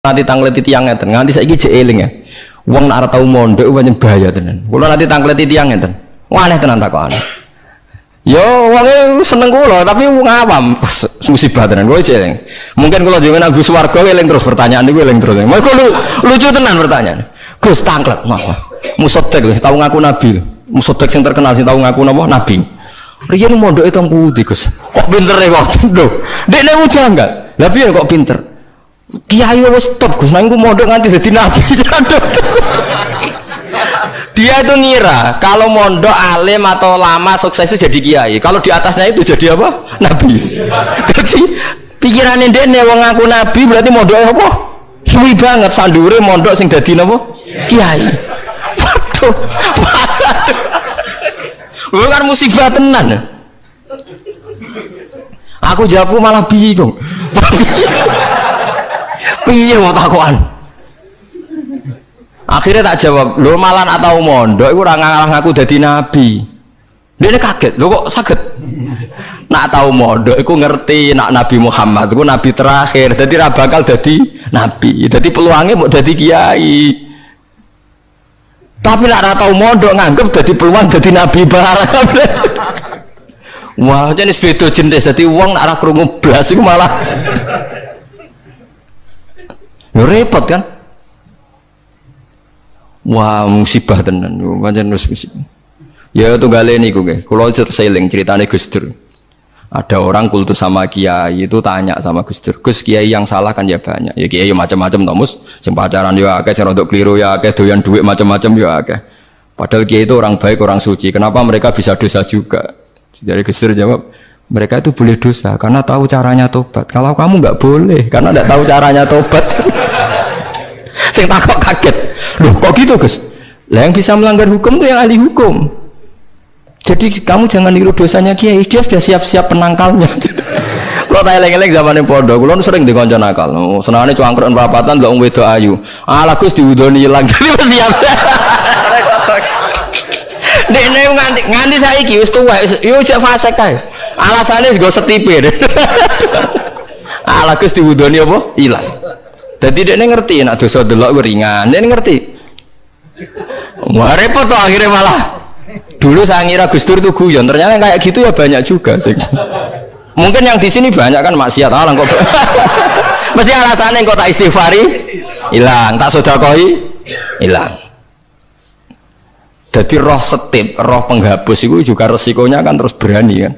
nanti tanglet tiang ngeten nganti saiki jek eling ya. Wong nak ora tau mondok pancen bahaya tenan. Kula nanti tanglet tiang ngeten. Aneh tenan takokane yo wonge seneng kula tapi wong awam musibah tenan. Kula eling. Mungkin kula jenengan Agus Warga eling terus pertanyaan niku eling terus. Mau lu, lucu tenan pertanyaan. Gus tanglet mah musodek tau ngaku nabi musodek sing terkenal sing tau ngaku napa? Nabi. Riyen mondok itu putih Gus. Kok pinter ya kok? Lho, dekne enggak? Lah piye kok pinter? Kiai wis stop Gus, nang mondok nganti dadi nabi. Dia itu ngira kalau mondok alim atau lama sukses itu jadi kiai. Kalau di atasnya itu jadi apa? Nabi. Jadi pikirannya dia nih wong ngaku nabi berarti mondok apa? Suwi banget sandure mondok sing dadi napa? Kiai. Waduh. Bukan musibah tenan. Aku jawabku malah bingung. Piye mau takuan? Akhirnya tak jawab, lo malan atau mondok iku ora ngalah aku dadi nabi. Dia kaget, lo kok sakit? Nak tahu mondok, iku ngerti nak Nabi Muhammad, iku nabi terakhir, jadi bakal jadi nabi, jadi peluangnya mau jadi kiai. Tapi nak tahu mondok nganggep jadi peluang jadi nabi barang. Wah, jenis beda jenis, jadi uang nak krungu blas itu malah Ya repot kan? Wah, musibah tenan. Pancen musibah. Ya tunggale niku nggih. Kula seling ceritane Gus Dur. Ada orang kultus sama kiai itu tanya sama Gus Dur, Gus kiai yang salah kan ya banyak. Ya kiai macam-macam tomus, sing pacaran ya akeh, untuk keliru ya akeh, doyan duit macam-macam ya akeh. Padahal kiai itu orang baik, orang suci. Kenapa mereka bisa dosa juga? Jadi Gus Dur jawab, mereka itu boleh dosa karena tahu caranya tobat. Kalau kamu nggak boleh karena nggak tahu caranya tobat. Saya takut kaget. Loh kok gitu Gus? Lah yang bisa melanggar hukum itu yang ahli hukum. Jadi kamu jangan niru dosanya kiai, dia sudah siap-siap penangkalnya. Kalau tanya lagi-lagi zaman yang podo, kalau sering di konco nakal. Senangnya cangkruk perapatan, nggak wedo ayu. Alah Gus diwudoni hilang, jadi siap. Dek nganti nganti saya kius tua, yuk cek fase kae. Alasannya gue setipir. Alah Gus diwudoni apa? Hilang. Jadi dia ngerti, nak dosa delok ringan, dia ngerti. Wah repot tuh akhirnya malah. Dulu saya ngira Gus Dur itu guyon, ternyata kayak gitu ya banyak juga sih. Mungkin yang di sini banyak kan maksiat alang kok. Mesti alasannya kok tak istighfari hilang, tak sodakoi hilang. Jadi roh setip, roh penghapus itu juga resikonya kan terus berani kan.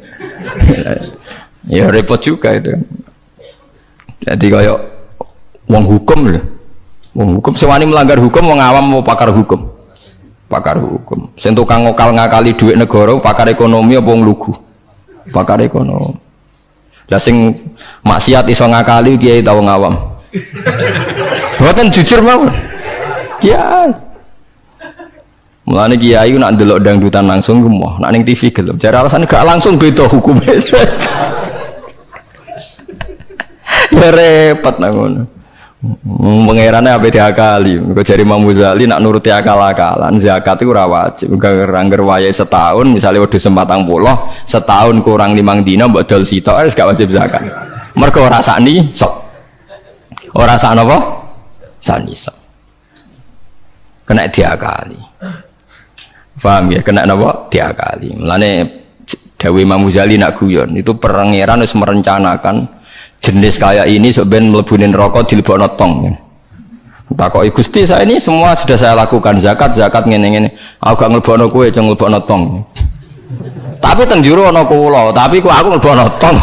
Ya repot juga itu. Jadi kayak wong hukum loh. Wong hukum sewani melanggar hukum wong awam mau pakar hukum. Pakar hukum. Sing tukang ngokal ngakali duit negara pakar ekonomi apa wong lugu? Pakar ekonomi. Lah sing maksiat iso ngakali kiai tau ngawam. Buatan jujur mau. Kiai. Mulane kiai nak ndelok dangdutan langsung gemoh, nak ning TV gelem. Jare alasan gak langsung beda hukumnya. ya repot nang ngono. Pengerannya apa diakali? Kau cari Imam Ghazali nak nuruti akal-akalan zakat itu ora wajib. Rangger waya setahun misalnya udah sempatang pulau setahun kurang limang dina buat dol sitok harus gak wajib zakat. Mereka ora sakni sok. Ora sak napa? Sani sok. Kena diakali. Paham ya? Kena napa? Diakali. Mulane Dewi Imam nak guyon itu pangeran harus merencanakan jenis kayak ini sebenarnya melebunin rokok di lebok notong ya. kok Gusti saya ini semua sudah saya lakukan zakat zakat ngene ngene aku gak ngelebono kue ceng ngelebono tong tapi tenjuru ono kulo tapi kok aku ngelebono tong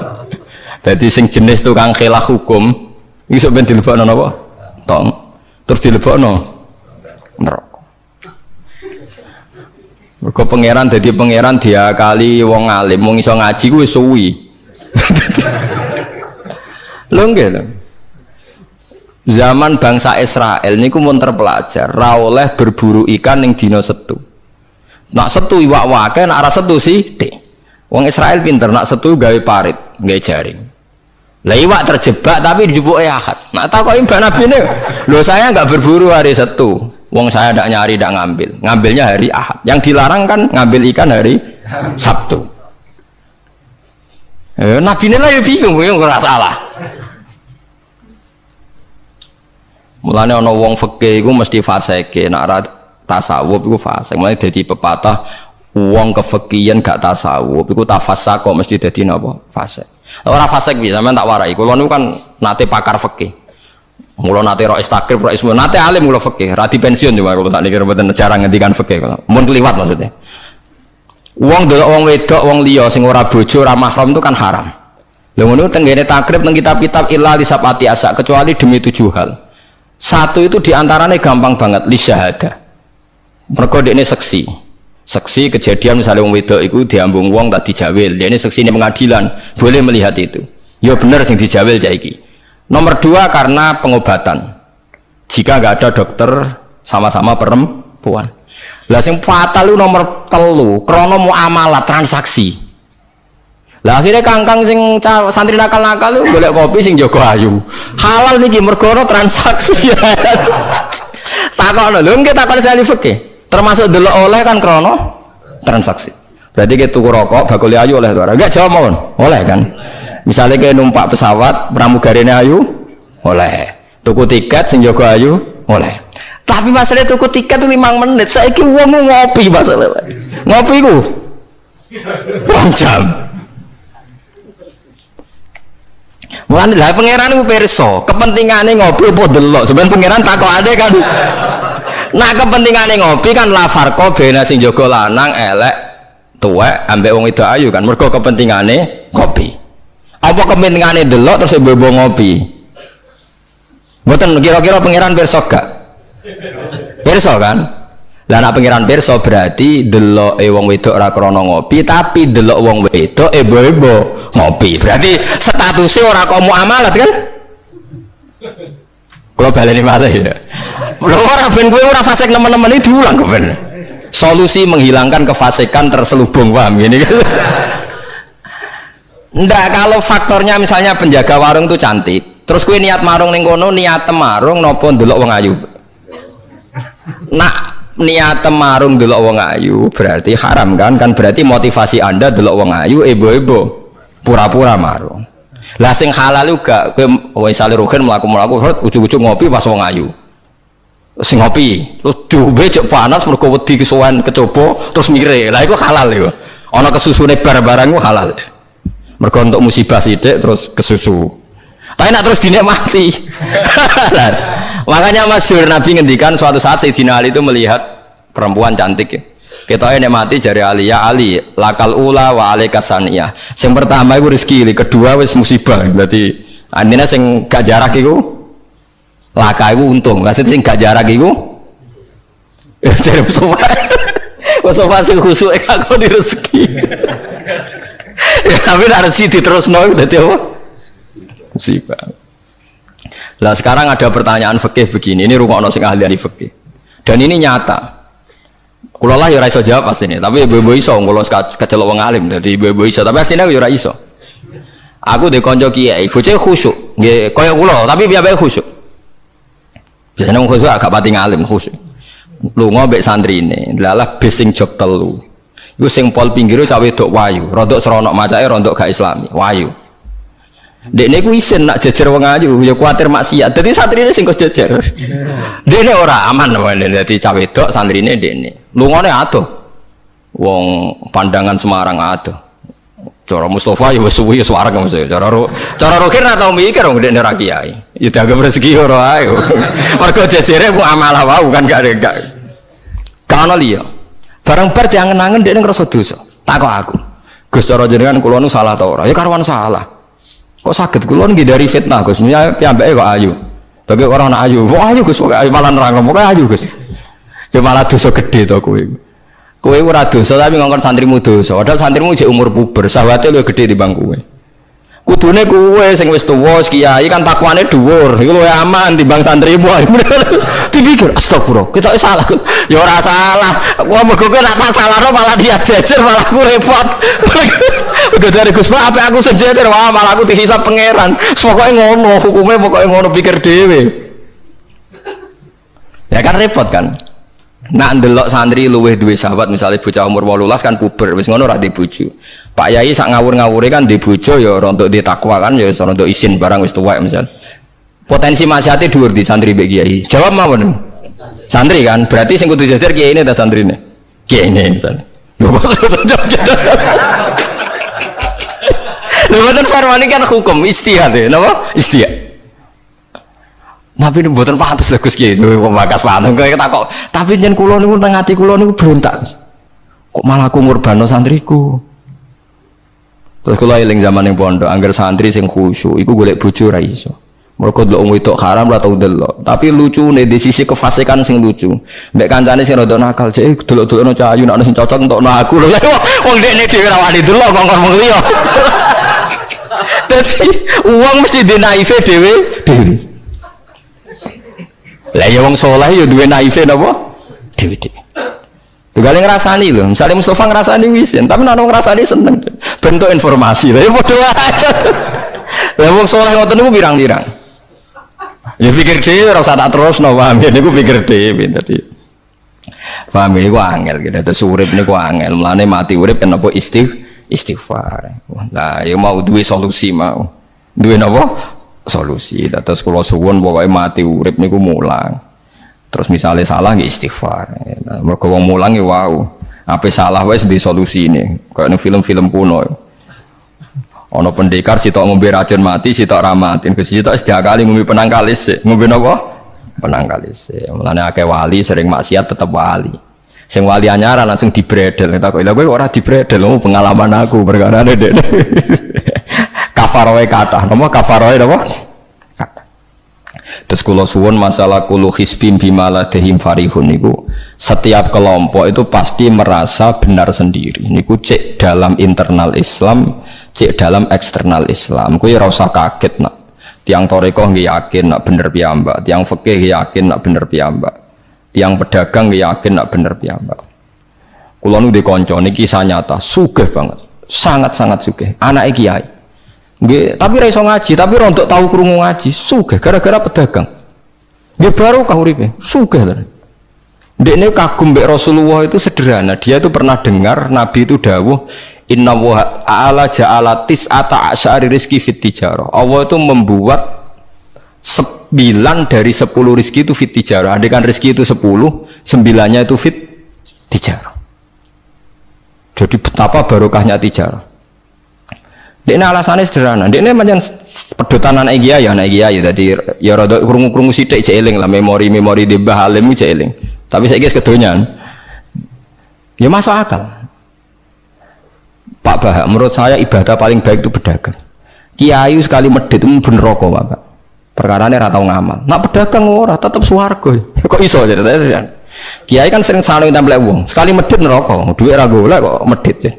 jadi sing jenis tukang khilaf hukum ini sebenarnya dilebokno napa tong terus dilebokno neraka Mergo pangeran dadi pangeran dia kali wong alim wong iso ngaji kuwi suwi nggih lho. Zaman bangsa Israel niku mun terpelajar, ra oleh berburu ikan ning dina setu. Nak setu iwak wake, nak ora setu sih, dek. Wong Israel pinter, nak setu gawe parit, gawe jaring. Lah iwak terjebak tapi dijupuke akad. Nak takoki Mbak Nabi ini, lho saya nggak berburu hari setu. Wong saya tidak nyari, tidak ngambil. Ngambilnya hari ahad. Yang dilarang kan ngambil ikan hari Sabtu. Eh, Nabi ini lah ya bingung, ya nggak salah. Mulane ana wong fikih iku mesti fasike, nek ora tasawuf iku fasik. Mulane dadi pepatah wong kefikihan gak tasawuf iku tafassak kok mesti dadi napa? Fasik. Ora fasik piye sampean tak warai. Niku kan nate pakar fikih. Mula nate ro istakrib ro ismu nate alim kula fikih, ra pensiun cuma kula tak niki mboten cara ngendikan fikih kula. Mun kliwat maksudnya. Wong delok wong wedok wong liya sing ora bojo ora mahram itu kan haram. Lha ngono tenggene takrib nang kitab-kitab illa lisapati asa kecuali demi tujuh hal. Satu itu di antaranya gampang banget li syahada. Mereka ini seksi. Seksi kejadian misalnya wong wedok itu diambung wong tak dijawil. Dia ini seksi ini pengadilan, boleh melihat itu. Ya benar sing dijawil jaiki. Nomor dua karena pengobatan. Jika nggak ada dokter sama-sama perempuan. Lah sing fatal itu nomor telu, krono muamalah transaksi. Lah akhirnya kangkang sing santri nakal-nakal itu golek kopi sing Joko ayu. Halal nih mergo transaksi. Takono lho nggih takon sali fikih. Termasuk delok oleh kan krono transaksi. Berarti kita tuku rokok bakul ayu oleh tuh. Enggak jawab mohon. Oleh kan? Misalnya kayak numpak pesawat pramugarine ayu oleh. Tuku tiket sing ayu oleh. Tapi masalah tuku tiket 5 menit. Saya kira uang ngopi masalah. Ngopi ku. jam. Mulane lah pangeran ku pirsa, kepentingane ngopi apa delok. Sebenarnya pangeran takokane kan. Nah kepentingane ngopi kan la farqa bena sing jaga lanang elek tuwek ambek wong itu ayu kan. Mergo kepentingane ngopi. Apa kepentingane delok terus bebo ngopi? Mboten kira-kira pangeran pirsa gak? Pirsa kan? Lah nek pangeran berarti delok e wong wedok ora krana ngopi, tapi delok wong wedok e bebo ngopi berarti statusnya orang kok muamalat kan kalau balik ini mati ya orang ben gue orang fasik teman-teman ini diulang ben solusi menghilangkan kefasikan terselubung paham gini kan Enggak, kalau faktornya misalnya penjaga warung itu cantik terus gue niat marung ning kono niat marung nopo ndelok wong ayu? Nak niat marung delok wong ayu berarti haram kan? Kan berarti motivasi anda delok wong ayu ibu-ibu pura-pura marung. Lah sing halal juga kowe misale rugen mlaku-mlaku ujug-ujug ngopi pas wong ayu. Sing ngopi terus diombe cek panas mergo wedi kesuwen kecoba terus mire lah iku halal iku. Ana kesusune barang-barang halal mergo untuk musibah sithik terus kesusu. Tapi nak terus dinikmati. Makanya masyur Nabi ngendikan suatu saat Sayyidina Ali itu melihat perempuan cantik ya. Kita ini mati jari Ali ya Ali lakal ula wa alika saniyah. Yang pertama itu rezeki kedua wis musibah. Berarti anina sing gak jarak itu laka itu untung. Maksudnya sing gak jarak itu jadi Mustafa Mustafa sing khusuk aku di rezeki ya tapi rezeki terus nol berarti apa musibah lah sekarang ada pertanyaan fikih begini ini rumah sing ahli ahli fikih dan ini nyata Kulo lah ya iso jawab pasti ini, tapi ibu-ibu iso, kulo kecelok wong alim, jadi ibu-ibu iso, tapi aslinya aku ya iso. Aku di konco kiai, bocah khusyuk, nggih koyo kulo, tapi biar biar khusyuk. Biasanya wong khusyuk agak pati ngalim khusyuk. Lu ngobek santri ini, lalah bising jok telu. Iku sing pol pinggiru cawe dok wayu, rodok seronok macake rodok gak islami, wayu. Ini ku isin nak jejer wong ayu, ya kuatir maksiat. Jadi santri ini sing kok jejer. Dek ini ora aman, jadi cawe dok santri ini dek ini. Lungone atuh. Wong pandangan Semarang atuh. Cara Mustafa ya wis suwi ya suara kamu saya. Cara ro, cara rohir ora tau mikir wong dek ora kiai. Ya dianggap rezeki ora ae. Mergo jejere ku amalah wau kan gak gak. Kana liya. Barang bar diangen-angen dek ngrasa dosa. Takok aku. Gus cara jenengan kula nu salah ta ora? Ya karuan salah. Kok sakit kula nggih dari fitnah Gus. Ya piyambake kok ayu. Bagi orang anak ayu, wah ayu Gus, malah nerang kok ayu Gus. Ya malah dosa gede to kowe. Kowe ora dosa tapi ngongkon santrimu dosa. Padahal santrimu jek umur puber, sahabatnya lu gede di bangku kowe. Kudune kowe sing wis tuwa kiai kan takwane dhuwur. Iku luwih aman timbang santrimu. Dipikir astagfirullah, kita salah. Ya ora salah. Gua mergo kowe nak tak salahno malah dia jejer malah aku repot. Udah dari Gus Pak, apa aku sejajar, wah malah aku dihisap pangeran. Pokoknya ngono, hukumnya pokoknya ngono pikir dewe. Ya kan repot kan. Nak ndelok santri luweh duwe sahabat misalnya bocah umur 18 kan puber wis ngono ora dibuju. Pak Yai sak ngawur-ngawure kan di bojo ya ora untuk ditakwa kan ya ora untuk isin barang wis tuwek misal. Potensi maksiate dhuwur di santri mbek kiai. Jawab mawon. Santri kan, berarti sing kudu jajar kiai ini ta santrine. Kiai ini kok Lho mboten farwani kan hukum istihad ya, napa? Istihad. Tapi ini buatan pantas lah Gus Kiai, kok bakas pantas kayak kok. Tapi jen kulo niku nang ati kulo niku berontak. Kok malah aku ngurbano santriku. Terus kulo eling zaman yang pondok, angger santri sing khusyuk, iku golek bojo ra iso. Mergo delok wong wedok haram ora tau delok. Tapi lucu nih di sisi kefasikan sing lucu. Mbek kancane sing rada nakal, cek delok-delokno cahayu nek sing cocok entokno aku. Lho wong dekne dhewe ra wani delok kok ngomong liya. Dadi uang mesti di naive dhewe dhewe. Lah ya wong saleh ya duwe naive napa? Dhewe dhewe. Juga yang ngerasani loh, misalnya Mustafa ngerasani wisin, tapi nana ngerasani seneng, bentuk informasi, lah ya bodoh aja. Lah wong soleh ngoten niku pirang-pirang. Ya pikir dhewe ora usah tak terus no paham ya niku pikir dhewe dadi. Paham ya iku angel gitu. Terus urip niku angel. Mulane mati urip kenapa istigh istighfar. Nah, ya mau duwe solusi mau. Duwe napa? Solusi. Terus kula suwun pokoke mati urip niku mulang. Terus misalnya salah nggih istighfar. Mergo wong mulang ya wow. Apa salah wis di solusi ini. Kayak film-film kuno. Ono pendekar sitok ngombe racun mati, sitok ramatin. Ke sitok kali ngombe penang kalis. Ngombe napa? Penang kalis. Mulane akeh wali sering maksiat tetap wali. Sing wali anyaran langsung dibredel. Tak kok lha kowe ora dibredel, pengalaman aku perkara dek. kafaroe kata. Napa kafaroe napa? Terus kalau suwon masalah kulu hisbim bimala dehim farihun niku setiap kelompok itu pasti merasa benar sendiri. Niku cek dalam internal Islam, cek dalam eksternal Islam. Kue rasa kaget nak. Tiang toriko nggak yakin nak bener piyambak, tiang fikih yakin nak bener piyambak, tiang pedagang yakin nak bener piyambak. Kulo nu di konco ini kisah nyata, sugih banget, sangat sangat sugih. Anak kiai Tapi ra iso ngaji, tapi rontok tahu krungu ngaji, sugih gara-gara pedagang. Nggih baru kah uripe, sugih ta. Dekne kagum mbek Rasulullah itu sederhana. Dia itu pernah dengar Nabi itu dawuh Inna wa ala ja'ala tis'ata asyari rizki fit. Allah itu membuat sembilan dari sepuluh rizki itu fit tijarah. Andaikan rizki itu sepuluh, sembilannya itu fit. Jadi betapa barokahnya tijarah. Ini alasannya sederhana. Ini macam pedotan anak kiai ya, anak kiai. Jadi ya rada krungu-krungu sithik cek eling lah memori-memori di Bahalim. Tapi saya guys kedonyan. Ya masuk akal. Pak Bah, menurut saya ibadah paling baik itu pedagang. Kiai sekali medit itu bener rokok, Pak. Perkara ini ratau ngamal. Nak pedagang ora tetap suwargo. Kok iso jadi Kiai kan sering saling tempel uang. Sekali medit neraka, duit ra golek kok medit ya.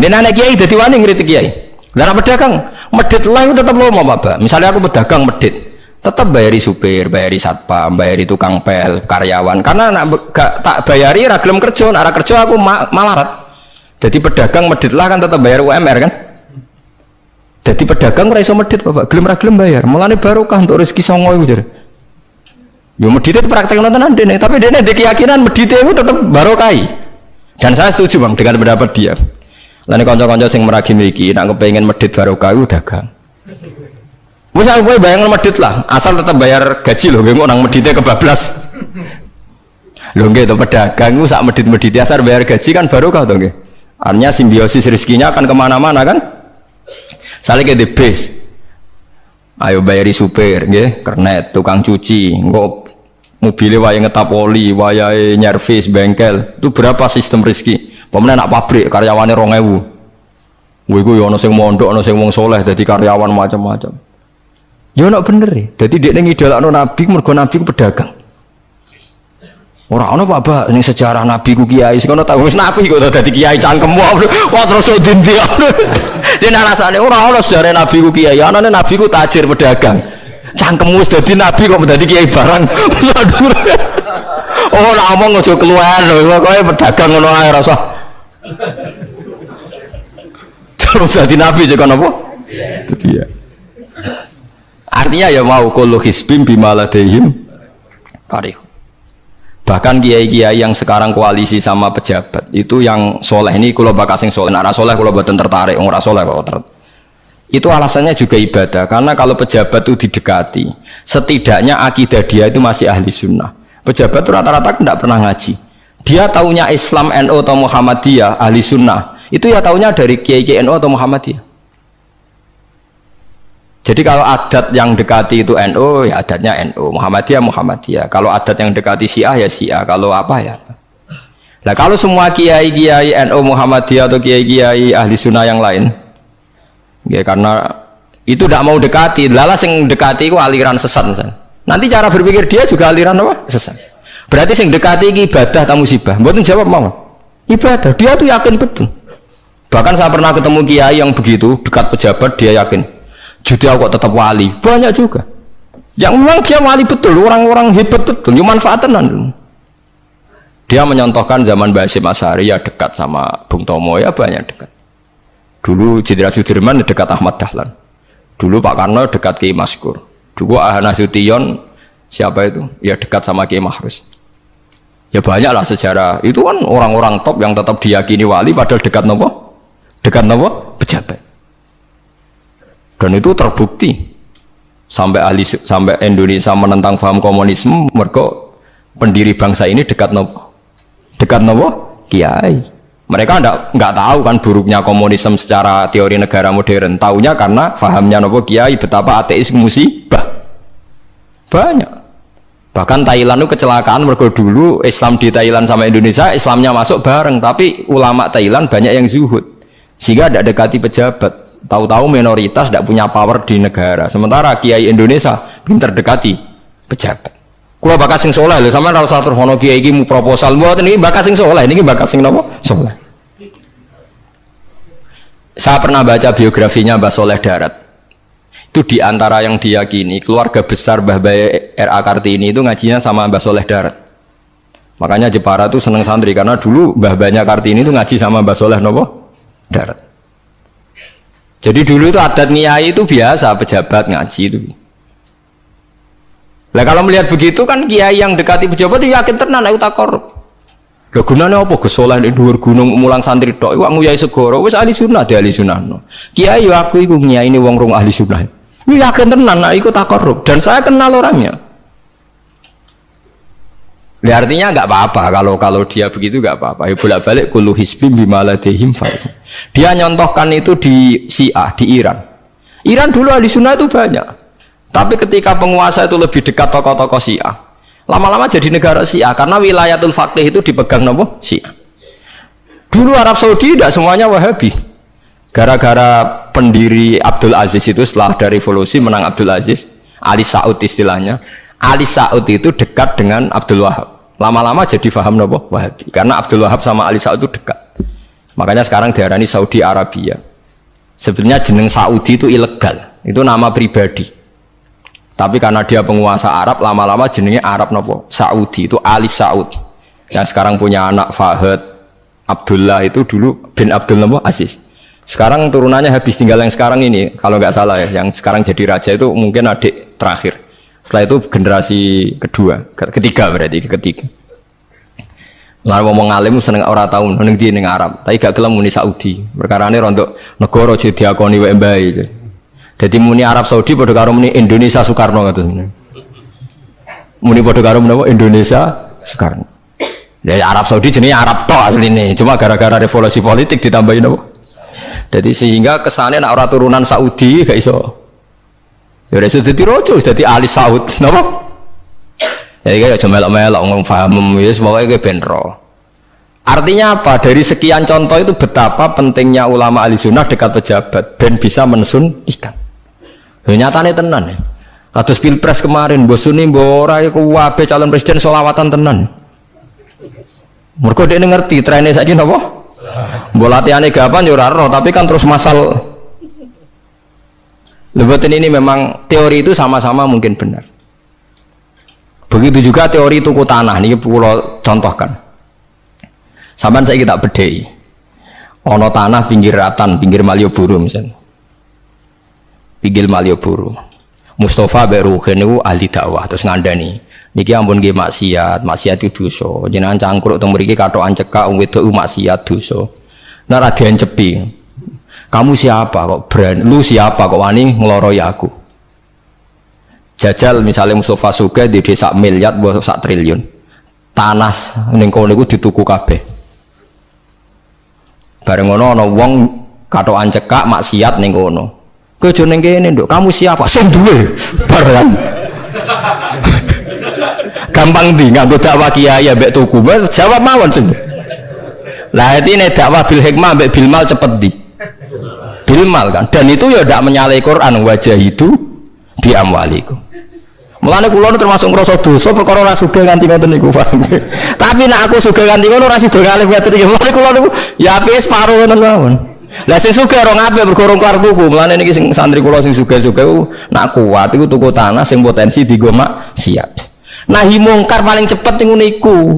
Dia anak kiai jadi wani ngritik kiai. Lah pedagang, medit lah tetap lomo Bapak. Misalnya aku pedagang medit, tetap bayari supir, bayari satpam, bayari tukang pel, karyawan. Karena nak gak tak bayari ragilem kerja, nak kerja aku ma malarat. Jadi pedagang medit lah kan tetap bayar UMR kan? Jadi pedagang raiso medit Bapak, gelem ragilem bayar. Mulane barokah untuk rezeki songo iku jare. Yo medit itu praktek nonton nih, tapi dia di keyakinan medit itu tetap barokai. Dan saya setuju bang dengan pendapat dia. Lain konco-konco sing meragi mriki nak kepengen medit barokah itu dagang. Wis aku bayangan medit lah, asal tetap bayar gaji loh, nggak nang meditnya kebablas. Lho nggih to pedagang itu sak medit-medit asal bayar gaji kan barokah to nggih. Artinya simbiosis rezekinya akan ke mana-mana kan? Saling the base. Ayo bayari supir, nggih, kernet, tukang cuci, engko mobilnya waya ngetap oli, waya nyervis bengkel, itu berapa sistem rezeki? Pemenang nak pabrik karyawannya rong ewu. Wih gue ono sing mondok, ono sing wong soleh, jadi karyawan macam-macam. Ya nak bener ya. Jadi dia nengi dalam nabi, mergo nabi pedagang. Orang ono apa ini sejarah nabi ku kiai, sekono tahu wis nabi kok dadi kiai cangkem wah terus tuh dinti. Dia alasannya orang ono sejarah nabi ku kiai, anane nabi ku tajir pedagang. Cangkem wis dadi nabi kok dadi kiai barang. oh, nak ngomong ngojo keluar pokoke pedagang ngono ae rasa. Terus jadi nabi juga nopo? Itu dia. Artinya ya mau kalau hisbim bimaladehim arif. Bahkan kiai-kiai yang sekarang koalisi sama pejabat itu yang soleh ini kalau bakas yang soleh, nara soleh kalau buatan tertarik, orang soleh kok ter Itu alasannya juga ibadah karena kalau pejabat itu didekati, setidaknya akidah dia itu masih ahli sunnah. Pejabat itu rata-rata tidak pernah ngaji. Dia taunya Islam NU atau Muhammadiyah ahli sunnah. Itu ya taunya dari Kiai Kiai NU atau Muhammadiyah. Jadi kalau adat yang dekati itu NU, ya adatnya NU, Muhammadiyah Muhammadiyah. Kalau adat yang dekati Syiah ya Syiah. Kalau apa ya. Nah kalau semua kiai kiai NU Muhammadiyah atau kiai kiai ahli sunnah yang lain, ya karena itu tidak mau dekati, lala sing dekati itu aliran sesat. Nanti cara berpikir dia juga aliran apa? Sesat. Berarti sing dekati ini ibadah atau musibah. Mboten jawab mau. Ibadah. Dia tuh yakin betul. Bahkan saya pernah ketemu kiai yang begitu dekat pejabat dia yakin jadi kok tetap wali banyak juga yang memang dia wali betul orang-orang hebat betul yang manfaatan dia menyontohkan zaman Basim Asari ya dekat sama Bung Tomo ya banyak dekat dulu Jenderal Sudirman dekat Ahmad Dahlan dulu Pak Karno dekat Kiai Maskur dulu Ahana Sution siapa itu ya dekat sama Kiai Mahrus ya banyak lah sejarah. Itu kan orang-orang top yang tetap diyakini wali padahal dekat nopo? Dekat nopo? Pejabat. Dan itu terbukti. Sampai ahli sampai Indonesia menentang paham komunisme mereka pendiri bangsa ini dekat nopo? Dekat nopo? Kiai. Mereka enggak nggak tahu kan buruknya komunisme secara teori negara modern. Tahunya karena pahamnya nopo kiai betapa ateis musibah. Banyak bahkan Thailand itu kecelakaan mereka dulu Islam di Thailand sama Indonesia Islamnya masuk bareng tapi ulama Thailand banyak yang zuhud. Sehingga ada dekati pejabat. Tahu-tahu minoritas tidak punya power di negara. Sementara kiai Indonesia pinter dekati pejabat. Kalau bakas sing soleh loh sama rasa terus hono kiai ini proposal. Buat ini bakas sing soleh ini bakas sing nopo soleh. Saya pernah baca biografinya Mbah Soleh Darat itu di antara yang diyakini keluarga besar Mbah Baye R.A. Kartini itu ngajinya sama Mbah Soleh Darat makanya Jepara tuh seneng santri karena dulu Mbah Banyak Kartini itu ngaji sama Mbah Soleh nopo Darat jadi dulu itu adat niai itu biasa pejabat ngaji itu. Nah kalau melihat begitu kan kiai yang dekati pejabat itu yakin tenan aku tak korup. Lah gunane apa gesolah di dhuwur gunung mulang santri tok iku nguyai segoro wis ahli sunnah di ahli sunnah no. Kiai aku iku ini wong rong ahli sunnah. Ini yakin tenan nak ikut tak korup dan saya kenal orangnya. Ya artinya nggak apa-apa kalau kalau dia begitu nggak apa-apa. Ya bolak balik kulu hisbim bimaladehim Dia nyontohkan itu di Syiah di Iran. Iran dulu ahli sunnah itu banyak. Tapi ketika penguasa itu lebih dekat tokoh-tokoh Syiah, lama-lama jadi negara Syiah karena wilayatul faqih itu dipegang nopo Syiah. Dulu Arab Saudi tidak semuanya Wahabi. Gara-gara pendiri Abdul Aziz itu setelah dari revolusi menang Abdul Aziz, Ali Saud istilahnya. Ali Saud itu dekat dengan Abdul Wahab. Lama-lama jadi faham nopo Wahabi. Karena Abdul Wahab sama Ali Saud itu dekat. Makanya sekarang diarani Saudi Arabia. Sebenarnya jeneng Saudi itu ilegal. Itu nama pribadi. Tapi karena dia penguasa Arab lama-lama jenengnya Arab nopo Saudi itu Ali Saud. Yang sekarang punya anak Fahad Abdullah itu dulu bin Abdul nopo Aziz sekarang turunannya habis tinggal yang sekarang ini kalau nggak salah ya yang sekarang jadi raja itu mungkin adik terakhir setelah itu generasi kedua, ketiga berarti ketiga. Lalu ngomong alim seneng ora tahu neng di neng Arab, tapi gak gelem muni Saudi. Perkara ini rontok negara jadi diakoni wae. Jadi muni Arab Saudi pada karo muni Indonesia Soekarno kata Muni pada karo menapa Indonesia Soekarno. Ya Arab Saudi jenis Arab tok asline, cuma gara-gara revolusi politik ditambahin apa? Jadi sehingga kesannya nak orang turunan Saudi gak iso Ya udah sudah rojo, sudah ahli Saud, napa? Ya kayak cuma melok-melok ngomong paham, ya semoga kayak benro. Artinya apa? Dari sekian contoh itu betapa pentingnya ulama ahli sunnah dekat pejabat dan bisa mensun ikan. Ya, nyatanya tenan ya. Kados pilpres kemarin, bosuni bora ya kuwabe calon presiden solawatan tenan. Mereka dia ngerti trennya saja nopo. Bola latihannya gapan ya tapi kan terus masal Lebatin ini memang teori itu sama-sama mungkin benar. Begitu juga teori tuku tanah ini pulau contohkan. Saman saya kita bedai. Ono tanah pinggir ratan, pinggir Malioboro misalnya. Pinggir Malioboro. Mustafa Beru itu ahli dakwah terus ngandani. Niki ampun nggih maksiat, maksiat itu dosa. Jenengan cangkruk teng mriki katokan cekak wong wedok maksiat dosa. Nah ra cepi. Kamu siapa kok berani? Lu siapa kok wani ngeloroi aku? Jajal misalnya Mustafa Suge di desa miliar buat sak triliun. Tanah ning kono iku dituku kabeh. Bareng ngono ana wong katokan cekak maksiat ning kono. Kowe ning kene. Kamu siapa? Sing duwe. Barang. Gampang di nganggo dakwah kiai mbek tuku. Jawab mawon sing. Lah ini dakwah bil hikmah mbek bil mal cepet di. Bil mal kan. Dan itu ya tidak menyalahi Quran wajah itu di amwaliku. Mulane kula termasuk ngrasa dosa perkara ora sugih nganti ngoten niku, paham. Tapi nek aku sugih nganti ngono ora sida ngalih ngaten iki. Mulane kula niku ya ape separo ngoten mawon. Lah sing sugih ora mergo rong kelar tuku. Mulane niki sing santri kula sing sugih-sugih nak kuat iku tuku tanah sing potensi digo maksiat. Nahi mungkar paling cepet ning niku.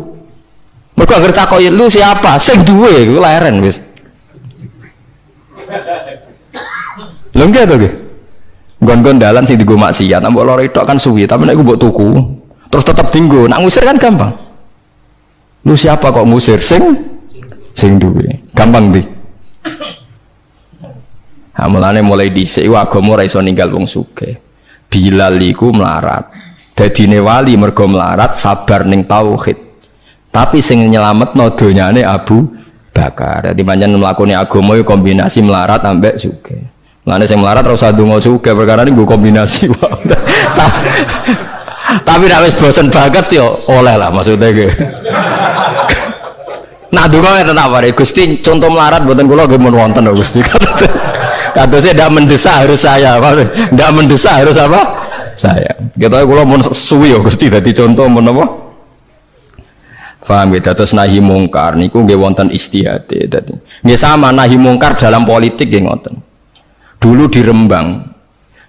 Mergo anggere takoki lu siapa? Sing duwe iku leren wis. Lho nggih to nggih? Gon-gon dalan sing digo maksiat, mbok loro tok kan suwi, tapi nek mbok tuku, terus tetep dinggo, nak ngusir kan gampang. Lu siapa kok ngusir sing sing duwe? Gampang di. Mulane mulai dhisik agama ora iso ninggal wong sugih. Bilal iku melarat. Dadine wali mergo melarat sabar ning tauhid. Tapi sing nyelametno donyane Abu Bakar. Dadi pancen mlakoni agama kombinasi melarat ambek sugih. Mulane sing melarat ora usah ndonga sugih perkara gue kombinasi Tapi nek wis bosen banget yo oleh lah maksudnya ge. Nah donga ngeten apa Gusti contoh melarat kula nggih mun wonten Gusti. Kadosnya tidak mendesak harus saya, tidak mendesak harus apa? Saya. Kita kalau mau suwi ya Gusti dadi contoh mau apa? Faham ya, terus nahi mungkar niku nggih wonten istihate dadi. Sama nahi mungkar dalam politik nggih ngoten. Dulu di Rembang,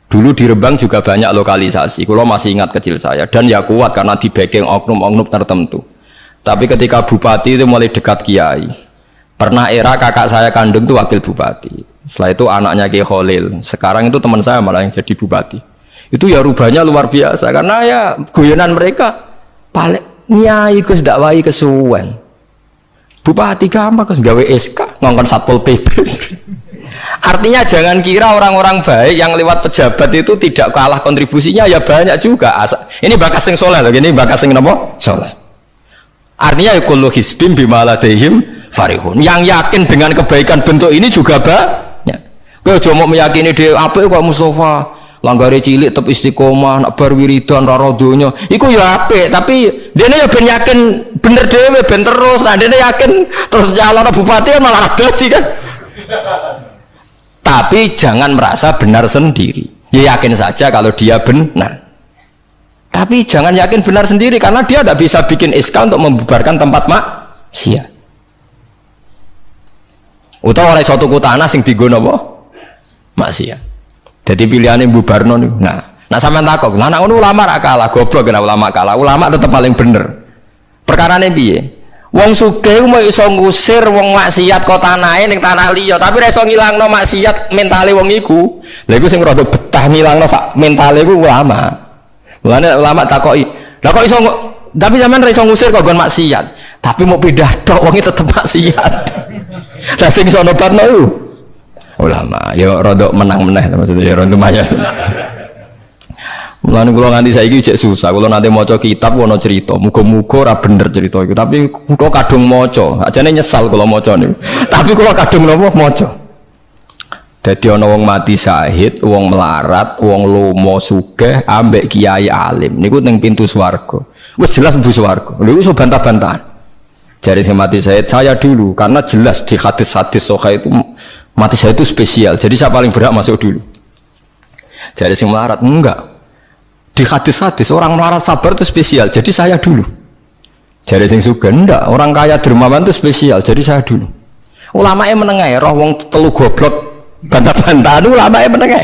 Dulu di Rembang juga banyak lokalisasi. Kalau masih ingat kecil saya dan ya kuat karena di backing oknum-oknum tertentu. Tapi ketika bupati itu mulai dekat kiai, pernah era kakak saya kandung itu wakil bupati. Setelah itu anaknya Kiai Khalil. Sekarang itu teman saya malah yang jadi bupati. Itu ya rubahnya luar biasa karena ya guyonan mereka paling nyai kus dakwai kesuwen. Bupati gampang kus gawe SK ngongkon satpol PP. Artinya jangan kira orang-orang baik yang lewat pejabat itu tidak kalah kontribusinya ya banyak juga. Ini bakas sing soleh loh, ini bakas sing nopo soleh. Artinya ya kullu hisbim bimaladehim farihun. Yang yakin dengan kebaikan bentuk ini juga ba Kowe mau meyakini dhewe apik kok Mustafa. Langgare cilik tetep istiqomah, nak bar wiridan ora donya. Iku ya apik, tapi dene ya ben yakin bener dhewe ben terus. Nah dene yakin terus nyalon bupati ya malah dadi kan. Tapi jangan merasa benar sendiri. Ya yakin saja kalau dia benar. Tapi jangan yakin benar sendiri karena dia tidak bisa bikin SK untuk membubarkan tempat maksiat. Utawa oleh suatu tanah sing digono apa? Maksiat. Jadi pilihannya Barno nih. Nah, nah sama takok, nah anak ulama rak kalah, goblok kena ulama kalah. Ulama tetap paling bener. Perkara nih biye. Wong sugih mau iso ngusir wong maksiat kota naik ning tanah liya, tapi ra iso ngilangno maksiat mentale wong iku. Lha sing rada betah ngilangno sak mentale iku ulama. Mulane ulama takoki, "Lah kok iso tapi zaman ra iso ngusir kok gon maksiat, tapi mau pindah tok wong tetep maksiat." Lah sing iso nobatno iku ulama ya rodok menang meneh maksudnya ya rodok lumayan Mulane kula nganti saiki cek susah. Kula nanti maca kitab ono cerita, muga-muga ora bener cerita iku. Tapi kula kadung maca. Ajane nyesal kula maca niku. Tapi kula kadung napa maca. Dadi ana wong mati syahid, wong melarat, wong lomo sugih ambek kiai alim. Niku ning pintu swarga. Wis jelas mlebu swarga. Lha iso bantah-bantahan. Jari sing mati syahid saya dulu karena jelas di hadis-hadis sokai itu mati saya itu spesial. Jadi saya paling berhak masuk dulu. Jadi sing melarat enggak. Di hadis-hadis orang melarat sabar itu spesial. Jadi saya dulu. Jadi sing suka enggak. Orang kaya dermawan itu spesial. Jadi saya dulu. Ulama yang menengah roh wong telu goblok bantah-bantahan ulama yang menengah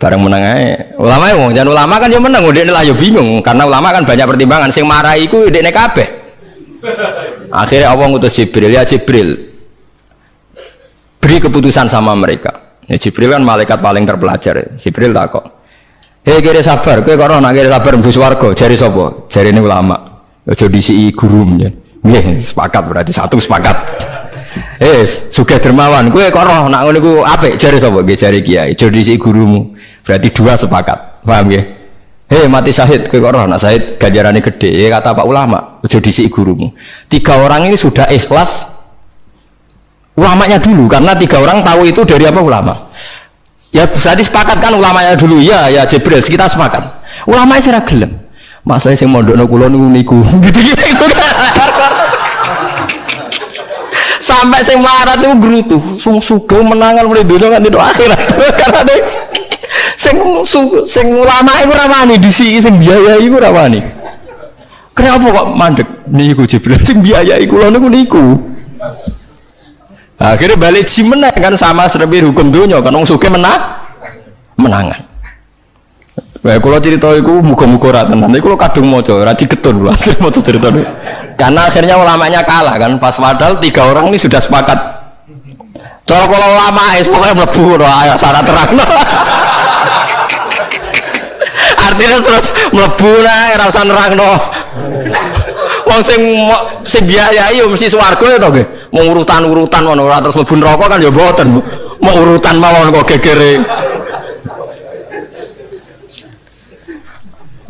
bareng menengah ulama yang wong jangan ulama kan yang menang udah lah ya bingung. Karena ulama kan banyak pertimbangan. Sing marahi ku udah kabeh akhirnya Allah ngutus Jibril ya Jibril beri keputusan sama mereka ya, Jibril kan malaikat paling terpelajar ya. Jibril tak kok hei kira sabar kue kok nak kira sabar mbus warga jari sopo jari ini ulama ojo disi guru ya Nggih, sepakat berarti satu sepakat Eh, suka dermawan, gue kok nak ngono ku apik jare sapa? Nggih jare kiai. Jadi si gurumu. Berarti dua sepakat. Paham ya? Hei mati syahid, kowe kok roh nak syahid ganjarannya gede. Ya kata Pak ulama, aja dhisik gurumu. Tiga orang ini sudah ikhlas ulamanya dulu karena tiga orang tahu itu dari apa ulama. Ya berarti sepakat kan ulamanya dulu. Ya ya Jibril, kita sepakat. Ulama sih gelem. Masalah sing mondokno kula niku gitu-gitu itu sampai sing melarat itu gerutu sing suga menangan mulai dunia kan itu akhirat karena deh sing sing ulama itu ramani di sini sing biaya itu ramani kenapa kok mandek niku jibril? Sing biaya itu niku niku. Akhirnya balik si menang kan sama seperti hukum dunia kan orang suka menang menangan. Wah, kalau cerita itu muka-muka rata nanti kalau kadung mau coba, rati ketun lah, mau cerita Karena akhirnya ulamanya kalah kan, pas padahal tiga orang ini sudah sepakat. Kalau kalau ulama es pokoknya melebu, ayo syarat terang. Artinya terus melebu lah, rasa nerang no. Wong sing sing biayai yo mesti swarga ya to nggih. Mau urutan-urutan ngono ora terus mlebu neraka kan ya mboten. Mau urutan mawon kok gegere.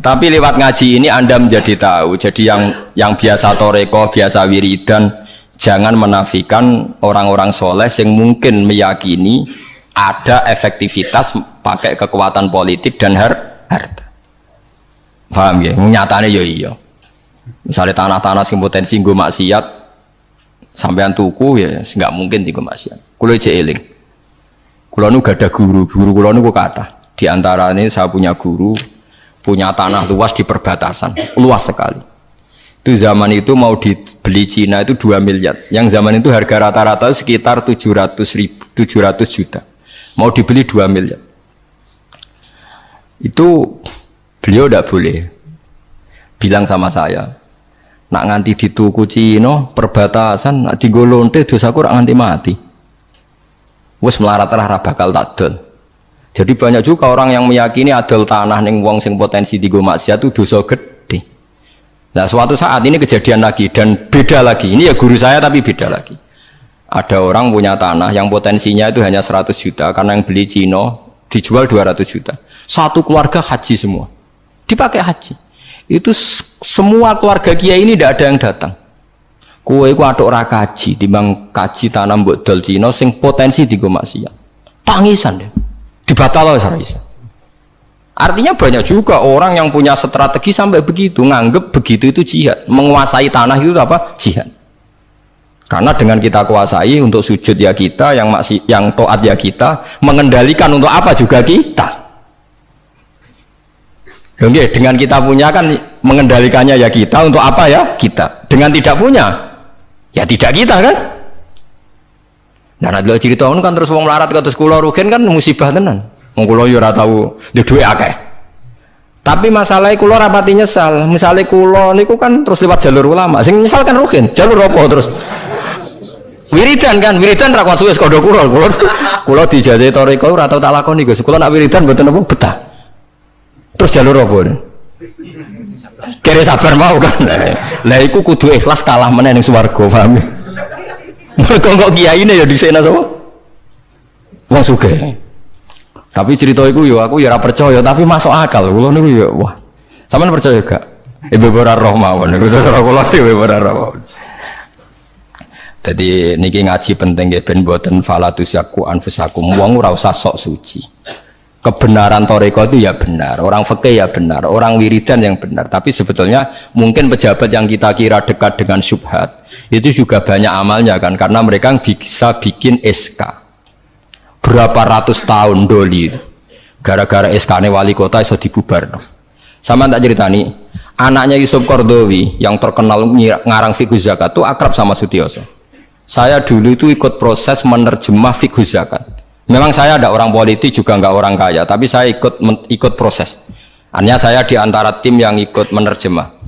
Tapi lewat ngaji ini Anda menjadi tahu. Jadi yang yang biasa toreko, biasa wiridan, jangan menafikan orang-orang soleh yang mungkin meyakini ada efektivitas pakai kekuatan politik dan har harta. Paham ya? Nyatanya ya iya. Misalnya tanah-tanah sing potensi gue maksiat, sampean tuku ya nggak mungkin tiga maksiat. Kulo aja eling. Kulo nu gak ada guru, guru kulo nu kata. Di antara ini saya punya guru, punya tanah luas di perbatasan, luas sekali. Itu zaman itu mau dibeli Cina itu 2 miliar. Yang zaman itu harga rata-rata sekitar 700 ribu, 700 juta. Mau dibeli 2 miliar. Itu beliau tidak boleh bilang sama saya. Nak nganti dituku Cina perbatasan, nak digolonte dosa kurang nganti mati. Wes melarat lah bakal tak jadi banyak juga orang yang meyakini adol tanah neng wong sing potensi di maksiat itu dosa gede. Nah suatu saat ini kejadian lagi dan beda lagi. Ini ya guru saya tapi beda lagi. Ada orang punya tanah yang potensinya itu hanya 100 juta karena yang beli Cino dijual 200 juta. Satu keluarga haji semua. Dipakai haji. Itu semua keluarga kiai ini tidak ada yang datang. Kue ku aduk rakaji, timbang kaji tanam buat dol Cino sing potensi di maksiat. Tangisan deh dibatal loh bisa. Artinya banyak juga orang yang punya strategi sampai begitu, nganggep begitu itu jihad, menguasai tanah itu apa? Jihad. Karena dengan kita kuasai untuk sujud ya kita, yang masih yang toat ya kita, mengendalikan untuk apa juga kita. Oke, dengan kita punya kan mengendalikannya ya kita untuk apa ya kita. Dengan tidak punya ya tidak kita kan. Nah, nanti cerita kan terus wong melarat ke terus kulo rugen kan musibah tenan. Wong kulo yo ora tau duwe akeh. Tapi masalahnya kulo rapati nyesal. Misalnya kulo niku kan terus lewat jalur ulama. Sing nyesal kan rugen. Jalur apa terus? Wiridan kan, wiridan ra suwe kodo kulo. Kulo dijajahi toriko ora tau tak lakoni Gus. Kulo nak wiridan mboten apa betah. Terus jalur apa? Kira sabar mau kan. Lah iku kudu ikhlas kalah meneh ning swarga, paham? Mereka kok kiai ini ya di sana sama. Wong suge. Tapi cerita itu yo aku ya percaya tapi masuk akal. Kulo niku ya wah. Sampeyan percaya gak? Ibu ora roh mawon niku terus kula ibu ora roh. Jadi niki ngaji penting ya ben boten falatus yaku anfusakum wong ora usah sok suci. Kebenaran toreko itu ya benar, orang fakih ya benar, orang wiridan yang benar. Tapi sebetulnya mungkin pejabat yang kita kira dekat dengan subhat itu juga banyak amalnya kan karena mereka bisa bikin SK berapa ratus tahun doli gara-gara SK wali kota iso dibubar sama tak cerita nih anaknya Yusuf Kordowi yang terkenal ngarang fikih zakat itu akrab sama Sutioso. Saya dulu itu ikut proses menerjemah fikih zakat memang saya ada orang politik juga nggak orang kaya tapi saya ikut ikut proses. Hanya saya di antara tim yang ikut menerjemah.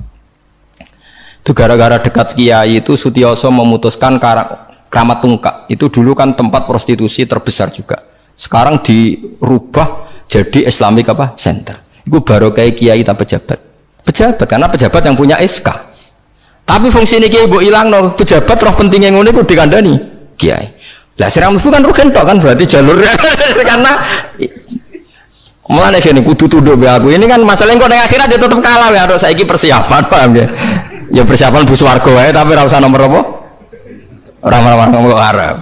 Itu gara-gara dekat kiai itu Sutioso memutuskan keramat tungkak itu dulu kan tempat prostitusi terbesar juga. Sekarang dirubah jadi Islamic apa? Center. Itu baru kayak kiai tak pejabat. Pejabat karena pejabat yang punya SK tapi fungsi ini kiai bu hilang no pejabat roh pentingnya ngono itu dikandani kiai. Lah sirang mlebu kan rugen tok kan berarti jalur karena Mulane gini kudu tunduk be aku. Ini kan masalah kok ning akhirat ya tetep kalah ya harus saiki persiapan paham ya. Ya persiapan bus warga wae tapi ora usah nomor apa? Ora ora ngomong Arab.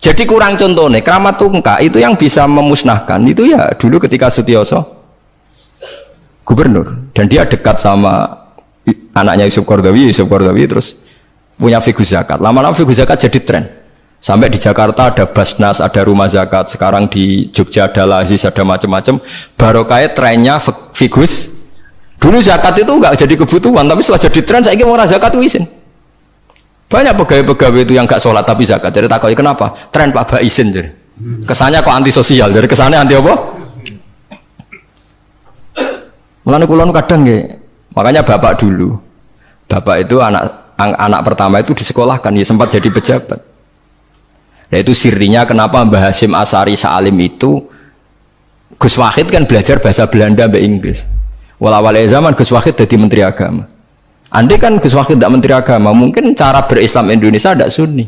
Jadi kurang contohnya, keramat tungka itu yang bisa memusnahkan itu ya dulu ketika Sutioso gubernur dan dia dekat sama anaknya Yusuf Kordawi, Yusuf Kordawi terus punya figur zakat. Lama-lama figur zakat jadi tren. Sampai di Jakarta ada Basnas, ada rumah zakat. Sekarang di Jogja ada Lazis, ada macam-macam. Barokahnya trennya figus. Dulu zakat itu enggak jadi kebutuhan, tapi setelah jadi tren saya ingin orang zakat izin. Banyak pegawai-pegawai itu yang enggak sholat tapi zakat. Jadi takut kenapa? Tren Pak Ba izin jadi. Kesannya kok antisosial. Jadi kesannya anti apa? Mulane kulon kadang ya. Makanya bapak dulu. Bapak itu anak anak pertama itu disekolahkan ya sempat jadi pejabat Nah itu sirinya kenapa Mbah Hasim Asari Salim itu Gus Wahid kan belajar bahasa Belanda Mbak Inggris. Walawal zaman Gus Wahid jadi Menteri Agama. Andai kan Gus Wahid tidak Menteri Agama, mungkin cara berislam Indonesia tidak sunni.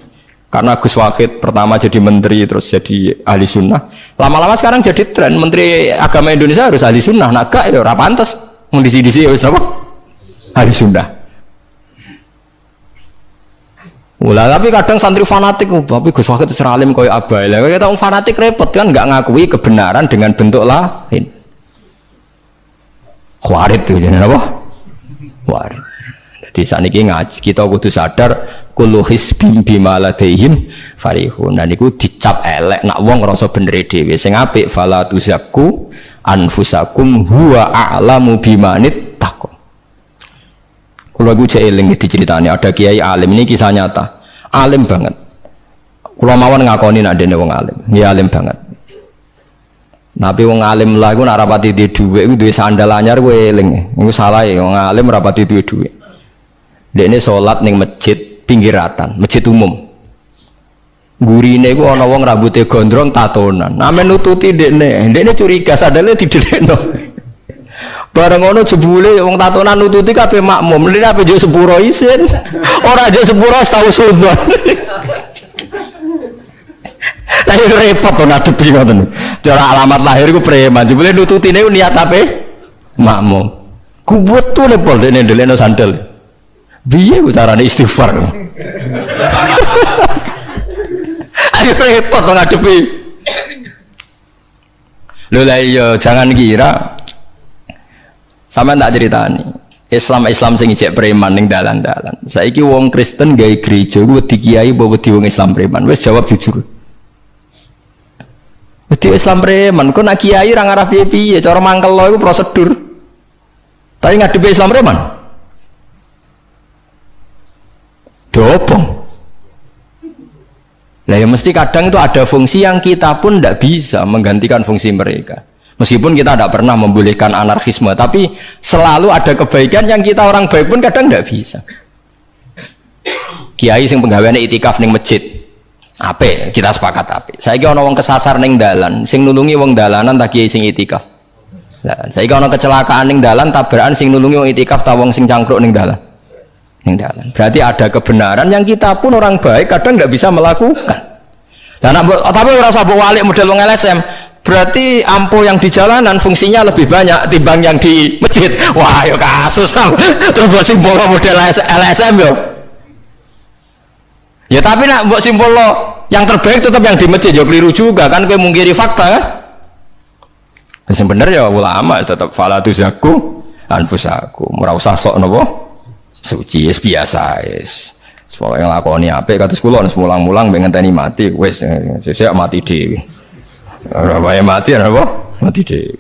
Karena Gus Wahid pertama jadi menteri terus jadi ahli sunnah. Lama-lama sekarang jadi tren Menteri Agama Indonesia harus ahli sunnah. Nah gak ya pantas. Mendisi-disi ya apa? Ahli sunnah. Ulah tapi kadang santri fanatik, oh, tapi Gus Wahid seralim koyo abai lah. Kita orang fanatik repot kan nggak ngakui kebenaran dengan bentuk lain. Khawarit tuh jadi apa? Khawarit. Jadi saat ini ngaji kita kudu sadar kullu hisbim bima ladaihim farihun. Dan itu dicap elek nak wong rasa bener dhewe. Sing apik fala tuzakku anfusakum huwa a'lamu bimanit taqwa. Kalau gue cek eling diceritani ada kiai alim ini kisah nyata, alim banget. Kalau mawon ngakoni nak dene wong alim, ya alim banget. Nabi wong alim lah gue narapati di duit, gue duit sandal anyar gue eling, gue salah ya wong alim rapati duit duit. Dia ini sholat neng masjid pinggiratan, masjid umum. Gurine gue ono wong rambutnya gondrong tatonan. Namen nututi dekne, dekne curiga sadale didekno. Bareng ngono jebule wong tatonan nututi kabeh makmum. Lha apa yo sepuro isin. Ora aja sepuro tahu sunnah. Lah itu repot to ngadepi ngoten. Cara alamat lahir iku preman. Jebule nututine niat apa? Makmum. Kubut tuh lepol dene ndelekno sandal. Piye carane istighfar? Ayo repot to ngadepi. Lho lah iya jangan kira sama tak ceritani. Islam Islam sing ijek preman ning dalan-dalan. Saiki wong Kristen gawe gereja ku wedi kiai bawa wedi wong Islam preman. Wis jawab jujur. Wedi Islam preman, kok nak kiai ra ngarah piye-piye, cara mangkel lo iku prosedur. Tapi ngadepi Islam preman. Dobong. Lah ya mesti kadang itu ada fungsi yang kita pun tidak bisa menggantikan fungsi mereka. Meskipun kita tidak pernah membolehkan anarkisme, tapi selalu ada kebaikan yang kita orang baik pun kadang tidak bisa. Kiai sing penggaweane itikaf ning masjid. Ape, kita sepakat ape. Saiki ana wong kesasar ning dalan, sing nulungi wong dalanan tak kiai sing itikaf. Lah, saiki ana kecelakaan ning dalan tabrakan sing nulungi wong itikaf ta wong sing cangkruk ning dalan. Ning dalan. Berarti ada kebenaran yang kita pun orang baik kadang nggak bisa melakukan. Dan tapi ora usah walik model wong LSM berarti ampo yang di jalanan fungsinya lebih banyak timbang yang di masjid. Wah yuk kasus terus buat simbol model LSM yo. Ya tapi nak buat simbol yang terbaik tetap yang di masjid yo keliru juga kan? Kayak mungkiri fakta kan? Yang bener ya ulama tetap falatu zaku anfusaku. Murah usah sok nopo. Suci es biasa es yang lakoni apa kata sekolah mulang-mulang pengen tani mati wes saya mati dewi Ora wae mati ana apa? Mati deh.